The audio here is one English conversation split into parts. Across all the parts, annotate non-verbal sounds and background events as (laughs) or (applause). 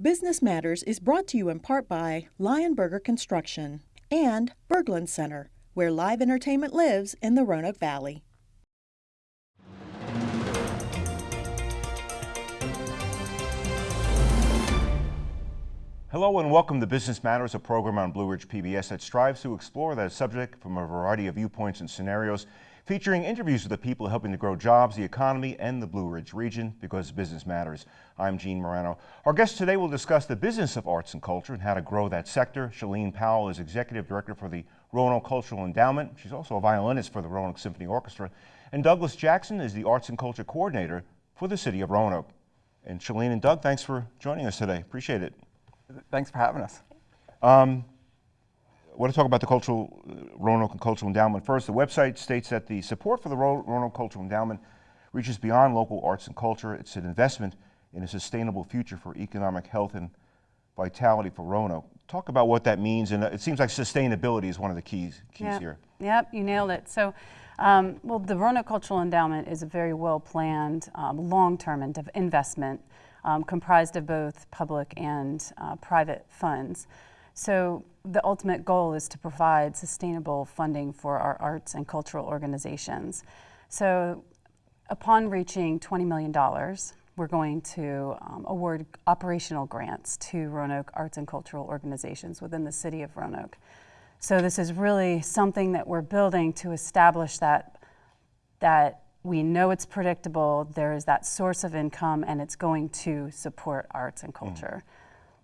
Business Matters is brought to you in part by Lionberger Construction and Berglund Center, where live entertainment lives in the Roanoke Valley. Hello and welcome to Business Matters, a program on Blue Ridge PBS that strives to explore that subject from a variety of viewpoints and scenarios, featuring interviews with the people helping to grow jobs, the economy, and the Blue Ridge region because business matters. I'm Gene Marrano. Our guest today will discuss the business of arts and culture and how to grow that sector. Shalene Powell is Executive Director for the Roanoke Cultural Endowment. She's also a violinist for the Roanoke Symphony Orchestra. And Douglas Jackson is the Arts and Culture Coordinator for the City of Roanoke. And Shalene and Doug, thanks for joining us today. Appreciate it. Thanks for having us. Um, I want to talk about the Cultural uh, Roanoke and Cultural Endowment first. The website states that the support for the Ro Roanoke Cultural Endowment reaches beyond local arts and culture. It's an investment in a sustainable future for economic health and vitality for Roanoke. Talk about what that means, and uh, it seems like sustainability is one of the keys keys yep. here. Yep, you nailed it. So, um, well, the Roanoke Cultural Endowment is a very well planned, um, long-term investment um, comprised of both public and uh, private funds. So the ultimate goal is to provide sustainable funding for our arts and cultural organizations. So upon reaching $20 million, we're going to um, award operational grants to Roanoke arts and cultural organizations within the city of Roanoke. So this is really something that we're building to establish that, that we know it's predictable, there is that source of income, and it's going to support arts and mm-hmm. culture. Mm.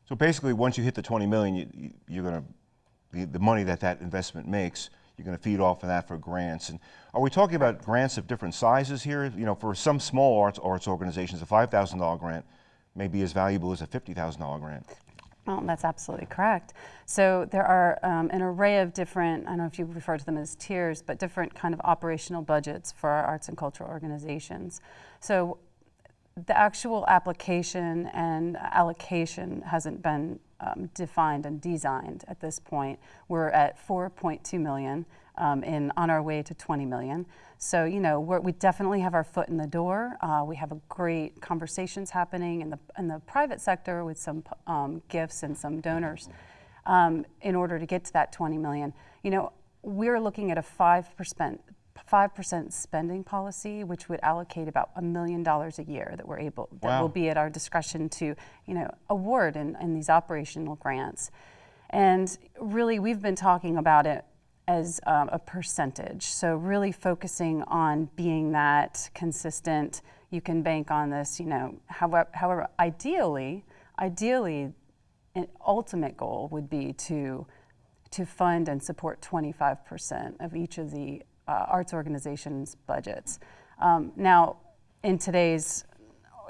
So basically, once you hit the 20 million, you, you're going to, the, the money that that investment makes, you're going to feed off of that for grants. And are we talking about grants of different sizes here? You know, for some small arts arts organizations, a $5,000 grant may be as valuable as a $50,000 grant. Well, that's absolutely correct. So there are um, an array of different, I don't know if you refer to them as tiers, but different kind of operational budgets for our arts and cultural organizations. So the actual application and allocation hasn't been um, defined and designed at this point. We're at 4.2 million um, in on our way to 20 million. So, you know, we definitely have our foot in the door. Uh, we have a great conversations happening in the, in the private sector with some um, gifts and some donors um, in order to get to that 20 million. You know, we're looking at a 5%, 5% spending policy, which would allocate about a million dollars a year that we're able, that wow. will be at our discretion to, you know, award in, in these operational grants. And really, we've been talking about it as um, a percentage. So really focusing on being that consistent, you can bank on this, you know, however, however ideally, ideally, an ultimate goal would be to, to fund and support 25% of each of the uh, arts organizations' budgets. Um, now, in today's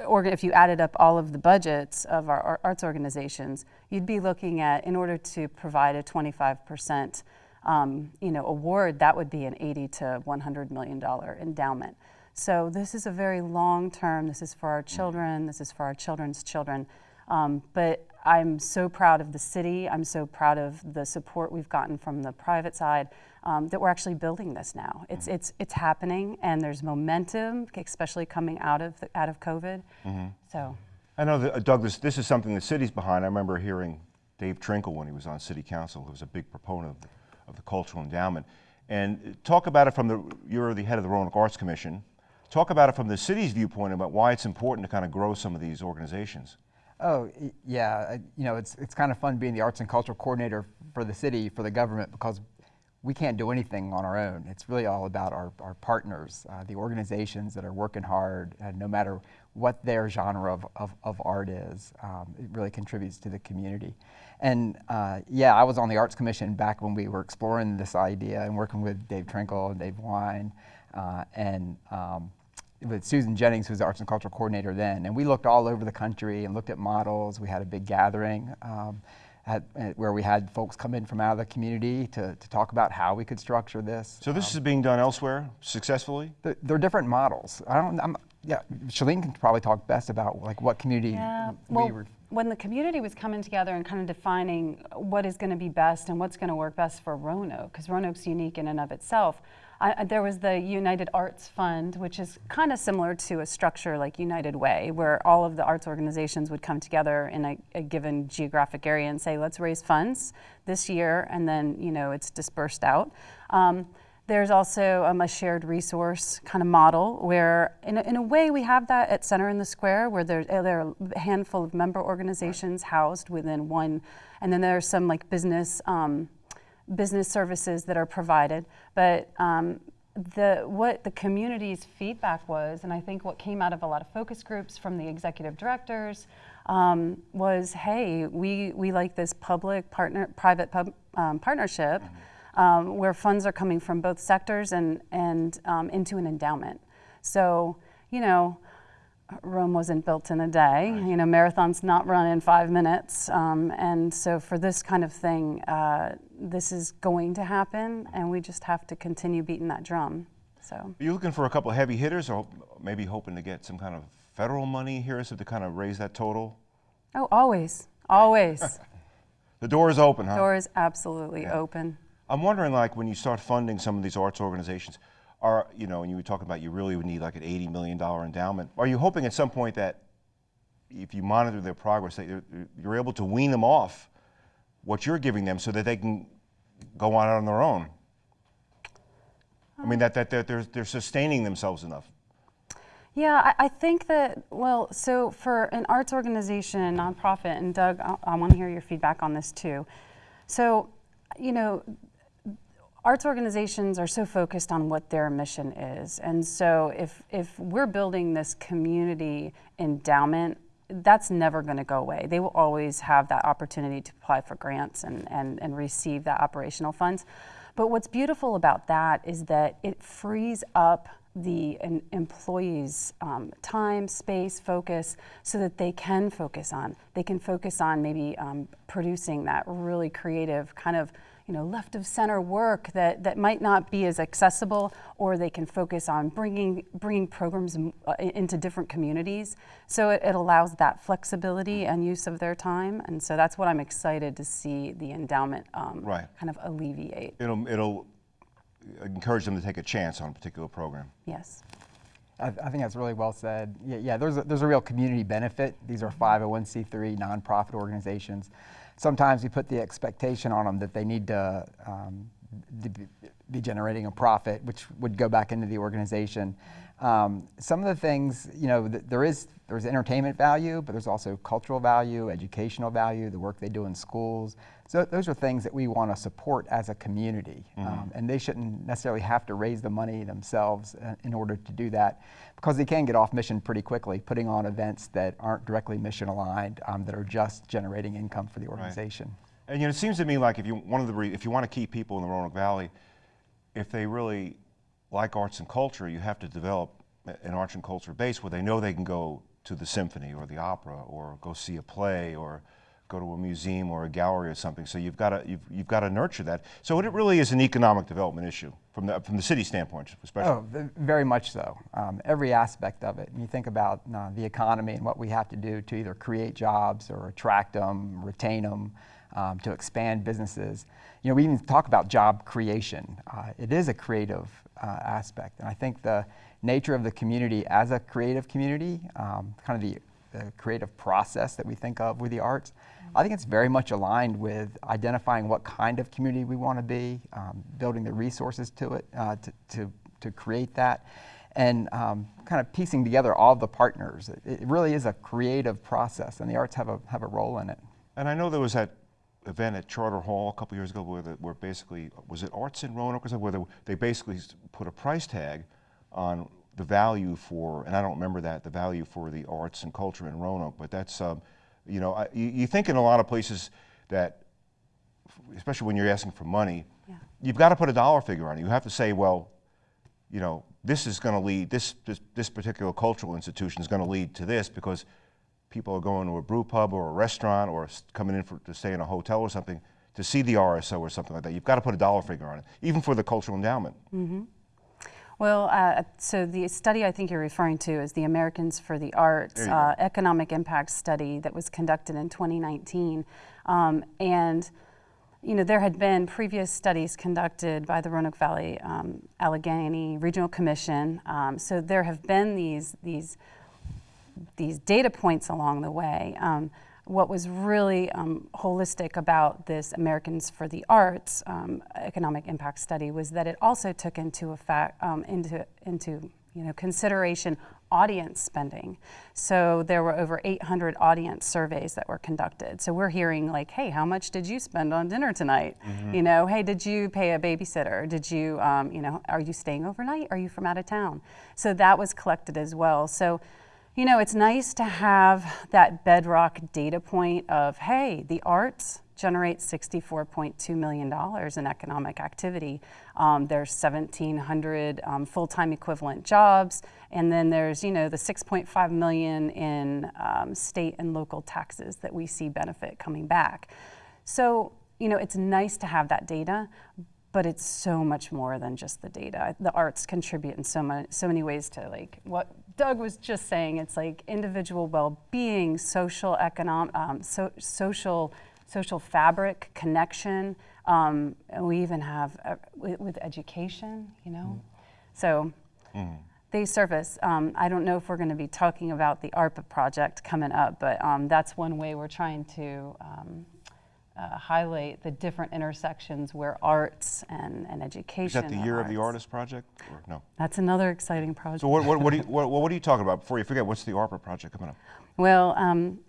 if you added up all of the budgets of our arts organizations, you'd be looking at, in order to provide a 25 percent um, you know, award, that would be an 80 to 100 million dollar endowment. So this is a very long term. This is for our children. This is for our children's children. Um, but I'm so proud of the city. I'm so proud of the support we've gotten from the private side um, that we're actually building this now. It's mm -hmm. it's it's happening, and there's momentum, especially coming out of the, out of COVID. Mm -hmm. So. I know that uh, Douglas. This is something the city's behind. I remember hearing Dave Trinkle when he was on city council, who was a big proponent of of the Cultural Endowment. And talk about it from the, you're the head of the Roanoke Arts Commission. Talk about it from the city's viewpoint about why it's important to kind of grow some of these organizations. Oh, yeah, you know, it's, it's kind of fun being the arts and cultural coordinator for the city, for the government, because we can't do anything on our own. It's really all about our, our partners, uh, the organizations that are working hard, uh, no matter what their genre of, of, of art is. Um, it really contributes to the community. And uh, yeah, I was on the Arts Commission back when we were exploring this idea and working with Dave Trinkle and Dave Wine uh, and um, with Susan Jennings, who was the Arts and Cultural Coordinator then. And we looked all over the country and looked at models. We had a big gathering um, at, at where we had folks come in from out of the community to, to talk about how we could structure this. So this um, is being done elsewhere successfully? There, there are different models. I don't, I'm, yeah, Shalene can probably talk best about like what community yeah, well, when the community was coming together and kind of defining what is going to be best and what's going to work best for Roanoke, because Roanoke's unique in and of itself, I, there was the United Arts Fund, which is kind of similar to a structure like United Way, where all of the arts organizations would come together in a, a given geographic area and say, let's raise funds this year, and then you know it's dispersed out. Um, there's also um, a shared resource kind of model where, in a, in a way, we have that at Center in the Square, where there, there are a handful of member organizations housed within one, and then there are some like business. Um, business services that are provided, but um, the what the community's feedback was, and I think what came out of a lot of focus groups from the executive directors um, was, hey, we we like this public partner private pub, um, partnership mm-hmm. um, where funds are coming from both sectors and and um, into an endowment. So you know. Rome wasn't built in a day. Right. You know, marathons not run in five minutes. Um, and so for this kind of thing, uh, this is going to happen, and we just have to continue beating that drum. So. Are you looking for a couple of heavy hitters, or maybe hoping to get some kind of federal money here, so to kind of raise that total? Oh, always, always. (laughs) the door is open, huh? The door is absolutely yeah. open. I'm wondering, like, when you start funding some of these arts organizations, are, you know, and you were talking about you really would need like an $80 million endowment. Are you hoping at some point that if you monitor their progress, that you're, you're able to wean them off what you're giving them so that they can go on on their own? I mean, oh. that, that, that they're, they're sustaining themselves enough. Yeah, I, I, think that, well, so for an arts organization, nonprofit, and Doug, I, I want to hear your feedback on this too. So, you know, arts organizations are so focused on what their mission is. And so if, if we're building this community endowment, that's never going to go away. They will always have that opportunity to apply for grants and, and, and receive that operational funds. But what's beautiful about that is that it frees up the employees um, time, space, focus, so that they can focus on. They can focus on maybe um, producing that really creative kind of you know, left of center work that, that might not be as accessible, or they can focus on bringing, bringing programs uh, into different communities. So it, it, allows that flexibility and use of their time. And so that's what I'm excited to see the endowment um, right. kind of alleviate. It'll, it'll encourage them to take a chance on a particular program. Yes. I, I think that's really well said. Yeah, yeah there's, a, there's a real community benefit. These are 501c3 nonprofit organizations sometimes we put the expectation on them that they need to, um, be generating a profit, which would go back into the organization. Um, some of the things, you know, th there is there's entertainment value, but there's also cultural value, educational value, the work they do in schools. So those are things that we want to support as a community, mm -hmm. um, and they shouldn't necessarily have to raise the money themselves uh, in order to do that, because they can get off mission pretty quickly, putting on events that aren't directly mission aligned, um, that are just generating income for the organization. Right. And you know, it seems to me like if you one of the if you want to keep people in the Roanoke Valley, if they really like arts and culture, you have to develop an arts and culture base where they know they can go to the symphony or the opera or go see a play or go to a museum or a gallery or something. So you've got to you've, you've got to nurture that. So it really is an economic development issue from the from the city standpoint, especially. Oh, very much so. Um, every aspect of it. And you think about uh, the economy and what we have to do to either create jobs or attract them, retain them, um, to expand businesses. You know, we even talk about job creation. Uh, it is a creative uh, aspect, and I think the nature of the community as a creative community, um, kind of the, the, creative process that we think of with the arts, I think it's very much aligned with identifying what kind of community we want to be, um, building the resources to it uh, to, to, to, create that, and um, kind of piecing together all the partners. It, it, really is a creative process, and the arts have a, have a role in it. And I know there was that event at Charter Hall a couple years ago where, the, where basically, was it Arts in Roanoke or something, where they, they basically put a price tag on the value for, and I don't remember that, the value for the arts and culture in Roanoke, but that's, um, you know, I, you, you, think in a lot of places that, especially when you're asking for money, yeah. you've got to put a dollar figure on it. You have to say, well, you know, this is going to lead, this, this, this particular cultural institution is going to lead to this because people are going to a brew pub or a restaurant or coming in for, to stay in a hotel or something to see the RSO or something like that. You've got to put a dollar figure on it, even for the cultural endowment. Mm -hmm. Well, uh, so the study I think you're referring to is the Americans for the Arts uh, economic impact study that was conducted in 2019, um, and you know there had been previous studies conducted by the Roanoke Valley um, Alleghany Regional Commission. Um, so there have been these these these data points along the way. Um, what was really um, holistic about this Americans for the Arts um, economic impact study was that it also took into effect um, into into you know consideration audience spending. So there were over 800 audience surveys that were conducted. So we're hearing like, hey, how much did you spend on dinner tonight? You know, hey, did you pay a babysitter? Did you, um, you know, are you staying overnight? Are you from out of town? So that was collected as well. So you know, it's nice to have that bedrock data point of, hey, the arts generate $64.2 million in economic activity. Um, there's 1,700 um, full-time equivalent jobs, and then there's, you know, the 6.5 million in um, state and local taxes that we see benefit coming back. So, you know, it's nice to have that data, but it's so much more than just the data. The arts contribute in so many, so many ways to like what Doug was just saying. It's like individual well-being, social economic, um, so, social social fabric, connection. Um, and we even have uh, with, with education, you know. So they surface. Um, I don't know if we're going to be talking about the ARPA project coming up, but um, that's one way we're trying to um, uh, highlight the different intersections where arts and, and education. Is that the Year of the Artist project, or no? That's another exciting project. So what, what, what, are you, what, what are you talking about? Before you forget, what's the ARPA project coming up? Well, um,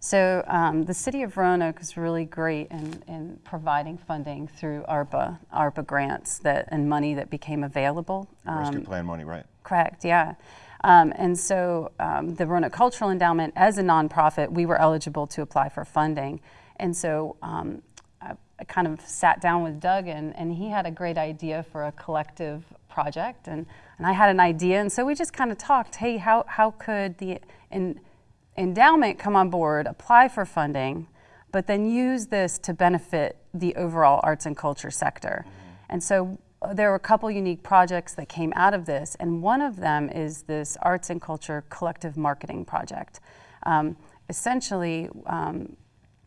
so um, the city of Roanoke is really great in, in providing funding through ARPA, ARPA grants that and money that became available. Rescue Um, Plan money, right? Correct, yeah. Um, and so um, the Roanoke Cultural Endowment, as a nonprofit, we were eligible to apply for funding. And so um, I, I kind of sat down with Doug, and, and he had a great idea for a collective project, and, and I had an idea. And so we just kind of talked hey, how, how could the en- endowment come on board, apply for funding, but then use this to benefit the overall arts and culture sector? And so uh, there were a couple unique projects that came out of this, and one of them is this arts and culture collective marketing project. Um, essentially, um,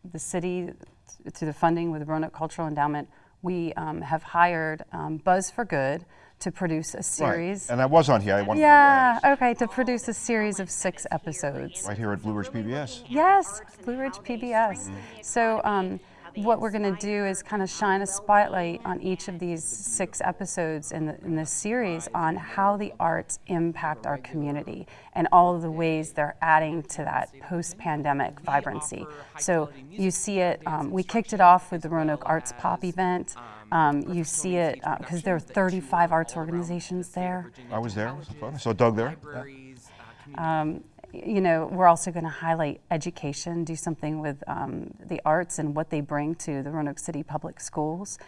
the city, th- through the funding with the Roanoke Cultural Endowment, we um, have hired um, Buzz for Good to produce a series. Right. And I was on here. I wanted Yeah, to, okay, to produce a series of six episodes. right here at Blue Ridge PBS. Yes, Blue Ridge PBS. So, um, what we're going to do is kind of shine a spotlight on each of these six episodes in, the, in this series on how the arts impact our community and all of the ways they're adding to that post pandemic vibrancy. So, you see it, um, we kicked it off with the Roanoke Arts Pop event. Um, you see it because there are 35 arts organizations there. I was there. It was fun. I saw Doug there. Um, you know, we're also going to highlight education, do something with um, the arts and what they bring to the Roanoke City Public Schools.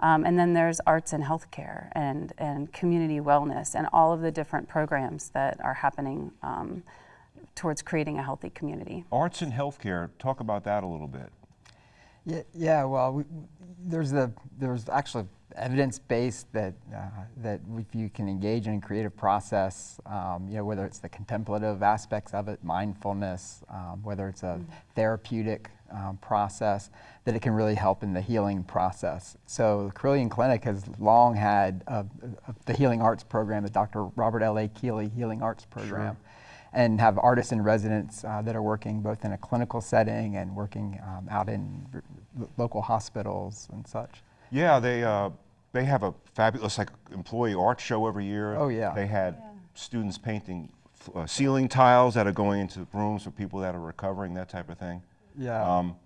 Um, and then there's arts and healthcare and, and community wellness and all of the different programs that are happening um, towards creating a healthy community. Arts and healthcare. Talk about that a little bit. Yeah, yeah well, we, there's the there's actually evidence based that uh, that if you can engage in a creative process, um, you know, whether it's the contemplative aspects of it, mindfulness, um, whether it's a therapeutic um, process, that it can really help in the healing process. So the Carilion Clinic has long had uh, uh, the Healing Arts program, the Dr. Robert L. A. Keeley Healing Arts program and have artists in residence uh, that are working both in a clinical setting and working um, out in r- local hospitals and such. Yeah, they uh, they have a fabulous like employee art show every year. Oh, yeah. They had students painting f- uh, ceiling tiles that are going into rooms for people that are recovering, that type of thing. Yeah. Um,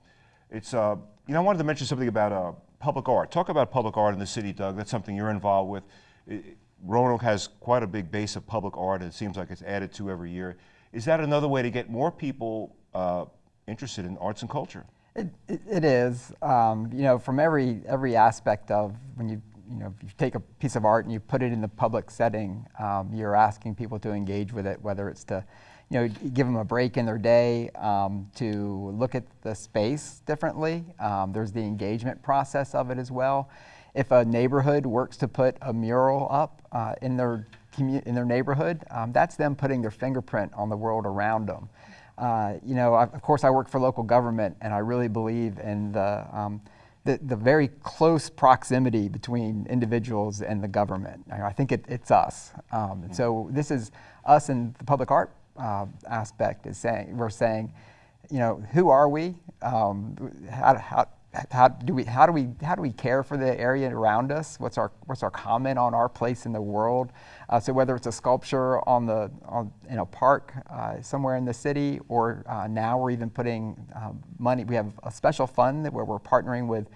it's uh, you know I wanted to mention something about uh, public art. Talk about public art in the city, Doug. That's something you're involved with. I- I- Roanoke has quite a big base of public art. and It seems like it's added to every year. Is that another way to get more people uh, interested in arts and culture? It, it, it is, um, you know, from every every aspect of when you you know if you take a piece of art and you put it in the public setting, um, you're asking people to engage with it, whether it's to you know give them a break in their day, um, to look at the space differently. Um, there's the engagement process of it as well. if a neighborhood works to put a mural up uh, in their in their neighborhood, um, that's them putting their fingerprint on the world around them. Uh, you know, I, of course, I work for local government, and I really believe in the, um, the, the very close proximity between individuals and the government. I, I think it, it's us. Um, so this is us and the public art uh, aspect is saying we're saying, you know, who are we? Um, how, how, how do we how do we how do we care for the area around us? What's our what's our comment on our place in the world? Uh, so whether it's a sculpture on the on, in a park uh, somewhere in the city, or uh, now we're even putting um, money. We have a special fund where we're partnering with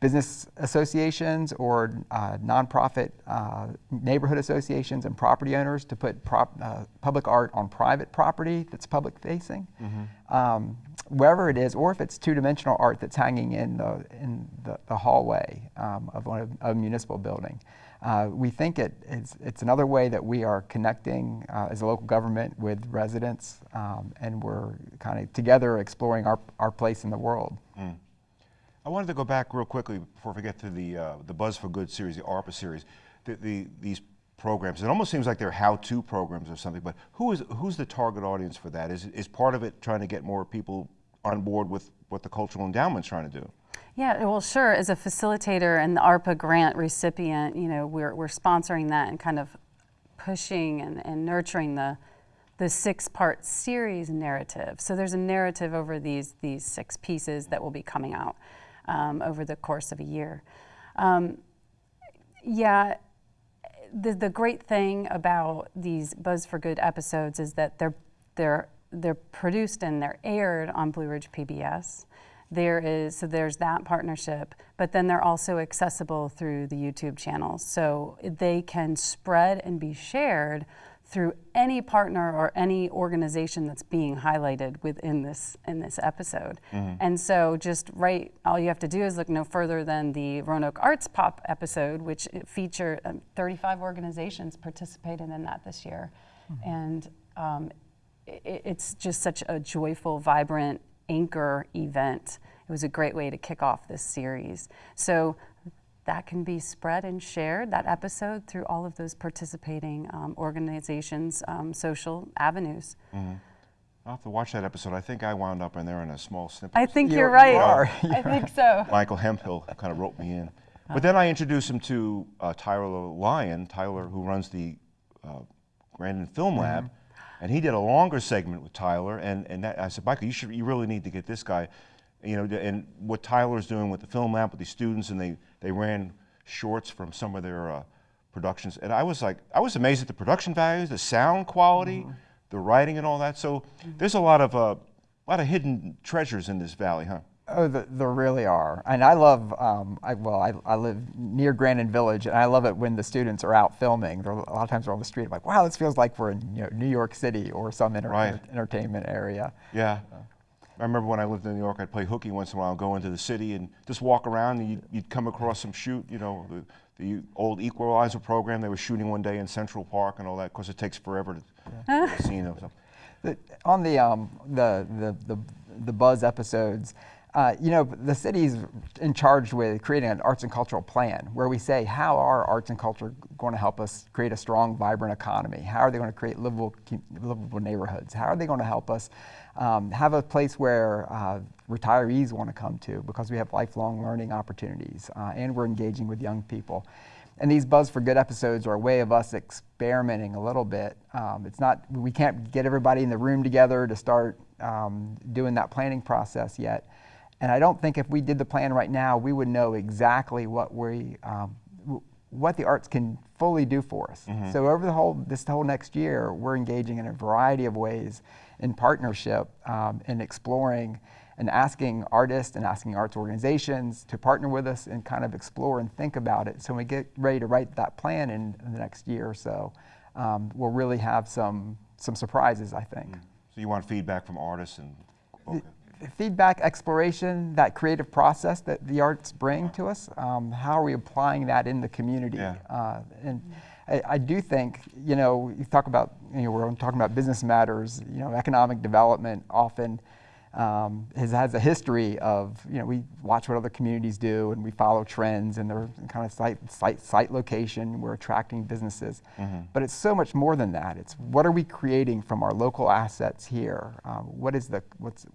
business associations or uh, nonprofit uh, neighborhood associations and property owners to put prop, uh, public art on private property that's public facing, mm-hmm. um, wherever it is, or if it's two dimensional art that's hanging in the, in the, the hallway um, of one of, a municipal building. Uh, we think it, it's, it's, another way that we are connecting uh, as a local government with residents, um, and we're kind of together exploring our, our place in the world. Mm. I wanted to go back real quickly before we get to the uh, the Buzz for Good series, the ARPA series. The, the, these programs, it almost seems like they're how-to programs or something. But who is who's the target audience for that? Is is part of it trying to get more people on board with what the cultural endowment's trying to do? Yeah, well, sure. As a facilitator and the ARPA grant recipient, you know, we're we're sponsoring that and kind of pushing and, and nurturing the the six-part series narrative. So there's a narrative over these these six pieces that will be coming out um, over the course of a year. Um, yeah, the, the great thing about these Buzz for Good episodes is that they're, they're, they're produced and they're aired on Blue Ridge PBS. There is, so there's that partnership, but then they're also accessible through the YouTube channels. So they can spread and be shared through any partner or any organization that's being highlighted within this in this episode. Mm-hmm. And so just right all you have to do is look no further than the Roanoke Arts Pop episode which featured um, 35 organizations participated in that this year. Mm-hmm. And um, it's just such a joyful, vibrant anchor event. It was a great way to kick off this series. So that can be spread and shared, that episode, through all of those participating um, organizations' um, social avenues. Mm-hmm. I'll have to watch that episode. I think I wound up in there in a small snippet. I think you're, you're right. You are. (laughs) I think so. Michael Hemphill kind of wrote me in. But then I introduced him to uh, Tyler Lyon, Tyler, who runs the uh, Grandin Film. Lab, mm-hmm. And he did a longer segment with Tyler. And, and that, I said, Michael, you should, you really need to get this guy you know, and what Tyler's doing with the film lab with these students, and they, they ran shorts from some of their uh, productions. And I was like, I was amazed at the production values, the sound quality, mm-hmm. the writing, and all that. So mm-hmm. there's a lot of uh, a lot of hidden treasures in this valley, huh? Oh, the, there really are. And I love, um, I, well, I, I live near Grandin Village, and I love it when the students are out filming. They're, a lot of times they're on the street. I'm like, wow, this feels like we're in you know, New York City or some inter- right. entertainment area. Yeah. I remember when I lived in New York, I'd play hooky once in a while, go into the city and just walk around, and you'd, you'd come across some shoot, you know, the, the, old Equalizer program they were shooting one day in Central Park and all that. Of course, it takes forever to yeah. scene of something. (laughs) The, on the, um, the, the, the, the Buzz episodes, uh, you know, the city's in charge with creating an arts and cultural plan where we say, how are arts and culture going to help us create a strong, vibrant economy? How are they going to create livable, livable neighborhoods? How are they going to help us um, have a place where uh, retirees want to come to because we have lifelong learning opportunities uh, and we're engaging with young people. And these Buzz for Good episodes are a way of us experimenting a little bit. Um, it's not, we can't get everybody in the room together to start um, doing that planning process yet. And I don't think if we did the plan right now, we would know exactly what we, um, what the arts can fully do for us. Mm-hmm. So over the whole, this whole next year, we're engaging in a variety of ways in partnership um, in exploring and asking artists and asking arts organizations to partner with us and kind of explore and think about it. So when we get ready to write that plan in, in the next year or so, um, we'll really have some some surprises, I think. Mm. So you want feedback from artists and okay. Feedback, exploration, that creative process that the arts bring to us. Um, how are we applying that in the community? Yeah. Uh, and I, I, do think, you know, you talk about, you know, we're talking about business matters, you know, economic development often. um, has, has a history of, you know, we watch what other communities do and we follow trends and they're kind of site, site, site location, we're attracting businesses. Mm-hmm. But it's so much more than that. It's what are we creating from our local assets here? Um, what is the, what's,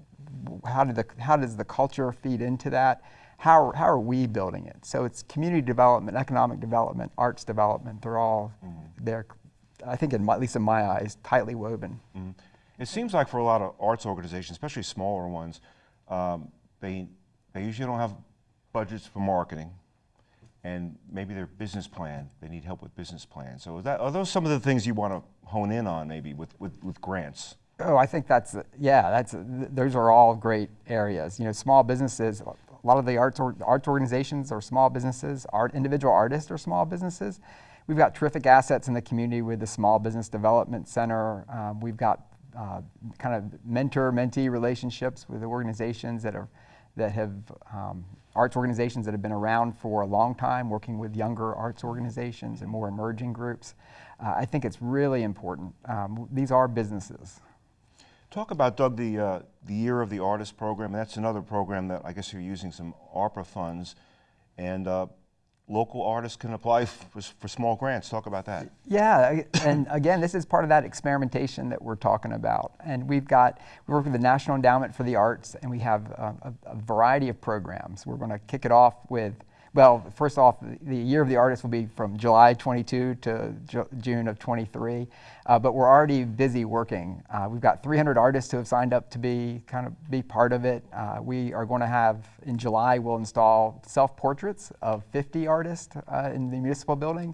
how, did the, how does the culture feed into that? How, how are we building it? So it's community development, economic development, arts development. They're all, mm-hmm. they're, I think, in my, at least in my eyes, tightly woven. Mm-hmm. It seems like for a lot of arts organizations, especially smaller ones, um, they, they usually don't have budgets for marketing and maybe their business plan, they need help with business plan. So that, are those some of the things you want to hone in on maybe with, with, with grants? Oh, I think that's, yeah, that's, those are all great areas. You know, small businesses, a lot of the arts, or, arts organizations are small businesses, art, individual artists are small businesses. We've got terrific assets in the community with the Small Business Development Center. Um, we've got uh, kind of mentor-mentee relationships with the organizations that are that have um, arts organizations that have been around for a long time, working with younger arts organizations and more emerging groups. Uh, I think it's really important. Um, these are businesses. Talk about Doug the uh, the Year of the Artist program. That's another program that I guess you're using some ARPA funds, and uh, local artists can apply for, for, small grants. Talk about that. Yeah, and again, this is part of that experimentation that we're talking about. And we've got, we work with the National Endowment for the Arts, and we have a, a, a variety of programs. We're going to kick it off with well, first off, the Year of the Artist will be from July 22 to Ju June of 23, uh, but we're already busy working. Uh, we've got 300 artists who have signed up to be kind of be part of it. Uh, we are going to have in July we'll install self-portraits of 50 artists uh, in the municipal building,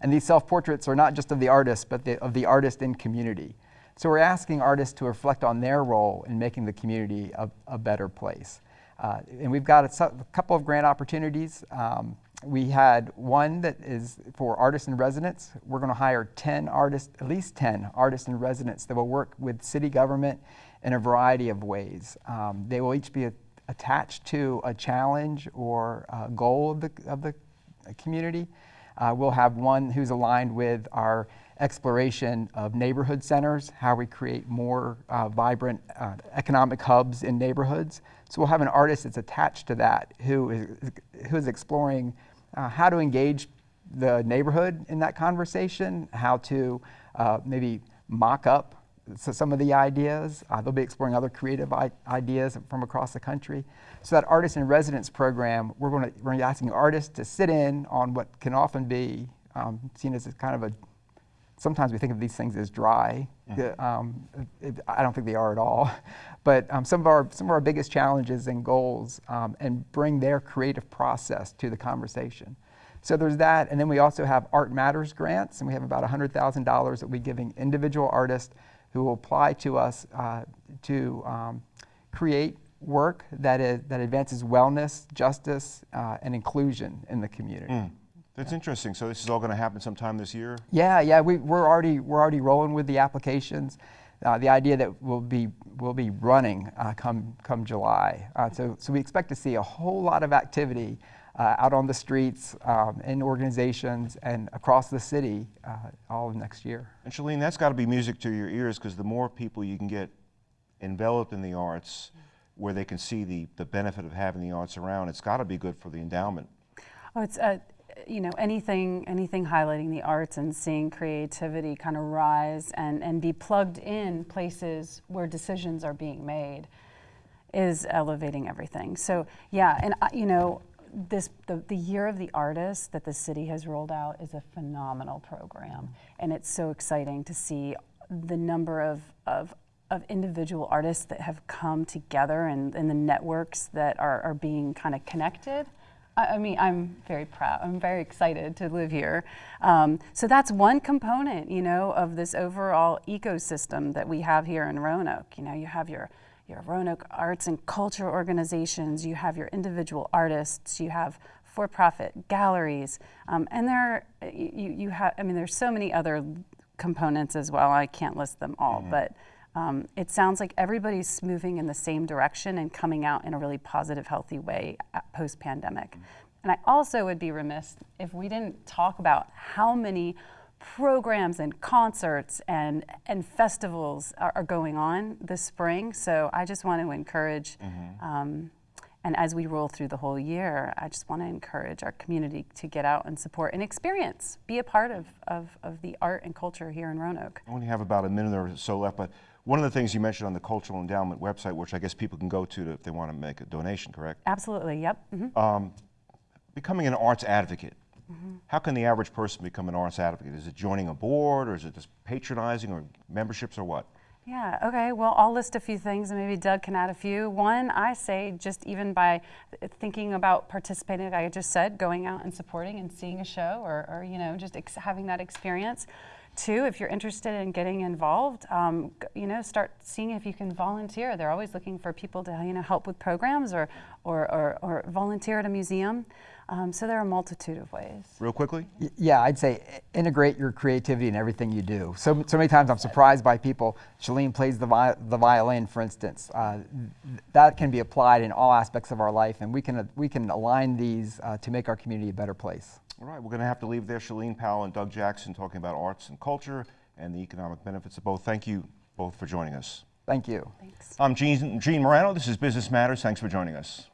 and these self-portraits are not just of the artist, but the, of the artist in community. So we're asking artists to reflect on their role in making the community a, a better place. Uh, and we've got a, a, couple of grant opportunities. Um, we had one that is for artists in residence. We're going to hire 10 artists, at least 10 artists in residence that will work with city government in a variety of ways. Um, they will each be a, attached to a challenge or a goal of the, of the community. Uh, we'll have one who's aligned with our exploration of neighborhood centers, how we create more uh, vibrant uh, economic hubs in neighborhoods. So we'll have an artist that's attached to that who is, who is exploring uh, how to engage the neighborhood in that conversation, how to uh, maybe mock up some of the ideas. Uh, they'll be exploring other creative ideas from across the country. So that artist in residence program, we're going to we're asking artists to sit in on what can often be um, seen as kind of a sometimes we think of these things as dry. Mm-hmm. Um, it, I don't think they are at all. (laughs) But um, some of our some of our biggest challenges and goals, um, and bring their creative process to the conversation. So there's that, and then we also have Art Matters grants, and we have about $100,000 that we're giving individual artists who will apply to us uh, to um, create work that is that advances wellness, justice, uh, and inclusion in the community. Mm. That's interesting. So this is all going to happen sometime this year? Yeah, yeah. We, we're already we're already rolling with the applications. Uh, the idea that we'll be we'll be running uh, come come July. Uh, so so we expect to see a whole lot of activity uh, out on the streets, um, in organizations, and across the city uh, all of next year. And Shalene, that's got to be music to your ears because the more people you can get enveloped in the arts, where they can see the the benefit of having the arts around, it's got to be good for the endowment. Oh, it's uh, you know, anything, anything highlighting the arts and seeing creativity kind of rise and, and be plugged in places where decisions are being made is elevating everything. So yeah, and uh, you know, this the, the year of the artist that the city has rolled out is a phenomenal program and it's so exciting to see the number of, of of individual artists that have come together and, and the networks that are, are being kind of connected I mean, I'm very proud. I'm very excited to live here. Um, so that's one component, you know, of this overall ecosystem that we have here in Roanoke. You know, you have your your Roanoke arts and culture organizations, you have your individual artists, you have for-profit galleries, um, and there you you have. I mean, there's so many other components as well. I can't list them all, mm -hmm. but um, it sounds like everybody's moving in the same direction and coming out in a really positive, healthy way post pandemic. Mm -hmm. And I also would be remiss if we didn't talk about how many programs and concerts and and festivals are, are going on this spring. So I just want to encourage. Um, and as we roll through the whole year, I just want to encourage our community to get out and support and experience, be a part of, of, of the art and culture here in Roanoke. I only have about a minute or so left, but one of the things you mentioned on the Cultural Endowment website, which I guess people can go to if they want to make a donation, correct? Absolutely, yep. mhm. Becoming an arts advocate. How can the average person become an arts advocate? Is it joining a board, or is it just patronizing, or memberships, or what? Yeah, okay. Well, I'll list a few things and maybe Doug can add a few. One, I say just even by thinking about participating, like I just said, going out and supporting and seeing a show or, or you know, just ex- having that experience. Two, if you're interested in getting involved, um, you know, start seeing if you can volunteer. They're always looking for people to, you know, help with programs or, or, or, or volunteer at a museum. Um, so there are a multitude of ways. Real quickly? Y- Yeah, I'd say integrate your creativity in everything you do. So, so many times I'm surprised by people. Shalene plays the, vi- the violin, for instance. Uh, th- that can be applied in all aspects of our life, and we can, uh, we can align these uh, to make our community a better place. All right, we're going to have to leave there. Shalene Powell and Doug Jackson talking about arts and culture and the economic benefits of both. Thank you both for joining us. Thank you. Thanks. I'm Gene, Gene Marrano. This is Business Matters. Thanks for joining us.